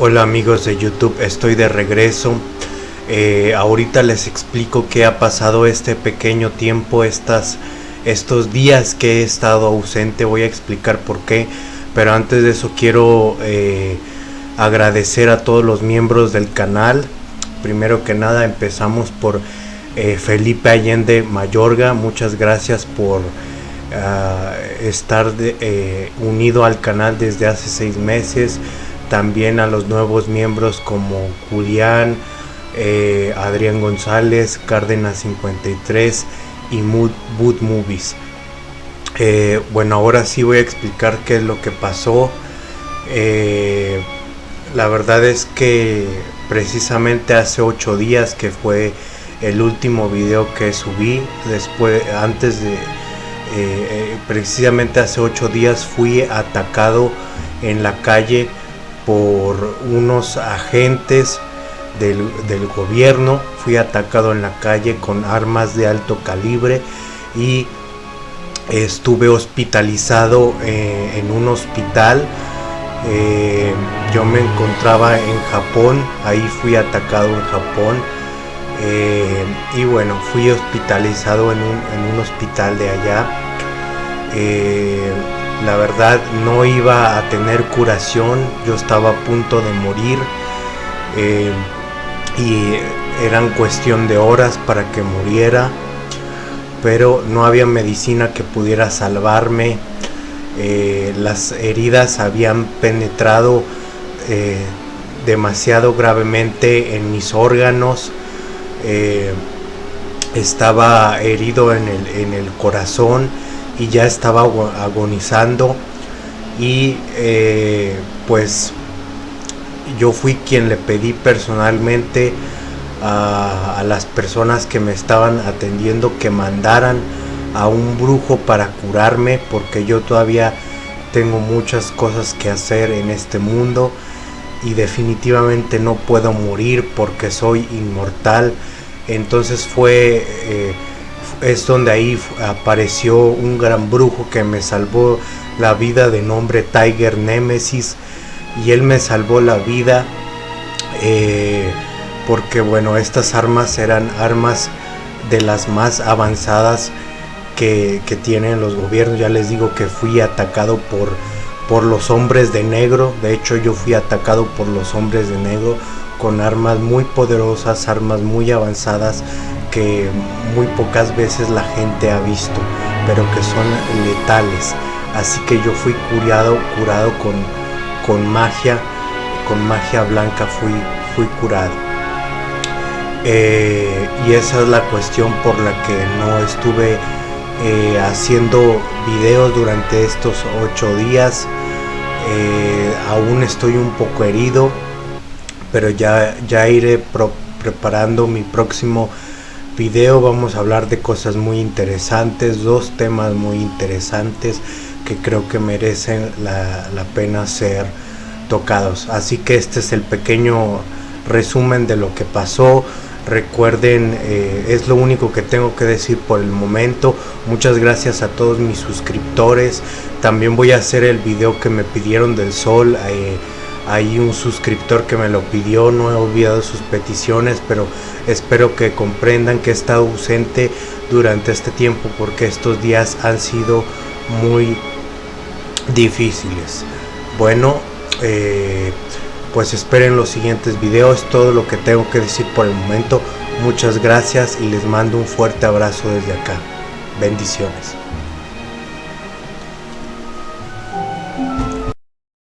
Hola amigos de YouTube, estoy de regreso. Eh, ahorita les explico qué ha pasado este pequeño tiempo, estas, estos días que he estado ausente. Voy a explicar por qué. Pero antes de eso quiero eh, agradecer a todos los miembros del canal. Primero que nada empezamos por eh, Felipe Allende Mayorga. Muchas gracias por ah, estar unido al canal desde hace seis meses también a los nuevos miembros como Julián, eh, Adrián González, Cárdenas 53 y Mood Movies. Eh, bueno, ahora sí voy a explicar qué es lo que pasó. Eh, la verdad es que precisamente hace 8 días que fue el último video que subí, después, antes de, precisamente hace 8 días fui atacado en la calle por unos agentes del, gobierno. Fui atacado en la calle con armas de alto calibre y estuve hospitalizado eh, en un hospital. Eh, yo me encontraba en Japón, ahí fui atacado en Japón. Eh, y bueno, fui hospitalizado en un, hospital de allá la verdad no iba a tener curación, yo estaba a punto de morir eh, y eran cuestión de horas para que muriera, pero no había medicina que pudiera salvarme, eh, las heridas habían penetrado eh, demasiado gravemente en mis órganos, estaba herido en el, en el corazón, y ya estaba agonizando y eh, pues yo fui quien le pedí personalmente a, las personas que me estaban atendiendo que mandaran a un brujo para curarme porque yo todavía tengo muchas cosas que hacer en este mundo y definitivamente no puedo morir porque soy inmortal. Entonces fue eh, es donde ahí apareció un gran brujo que me salvó la vida de nombre Tiger Nemesis y él me salvó la vida eh, porque bueno estas armas eran armas de las más avanzadas que, tienen los gobiernos. Ya les digo que fui atacado por por los hombres de negro. De hecho yo fui atacado por los hombres de negro con armas muy poderosas armas muy avanzadas muy pocas veces la gente ha visto, pero que son letales. Así que yo fui curado, curado con, con magia, con magia blanca fui, fui curado. Eh, y esa es la cuestión por la que no estuve eh, haciendo videos durante estos ocho días. Eh, aún estoy un poco herido, pero ya, ya iré preparando mi próximo video vamos a hablar de cosas muy interesantes, dos temas muy interesantes que creo que merecen la, pena ser tocados. Así que este es el pequeño resumen de lo que pasó. Recuerden, eh, es lo único que tengo que decir por el momento. Muchas gracias a todos mis suscriptores. También voy a hacer el video que me pidieron del sol. Eh, hay un suscriptor que me lo pidió, no he olvidado sus peticiones, pero espero que comprendan que he estado ausente durante este tiempo porque estos días han sido muy difíciles. Bueno, eh, pues esperen los siguientes videos, todo lo que tengo que decir por el momento. Muchas gracias y les mando un fuerte abrazo desde acá. Bendiciones.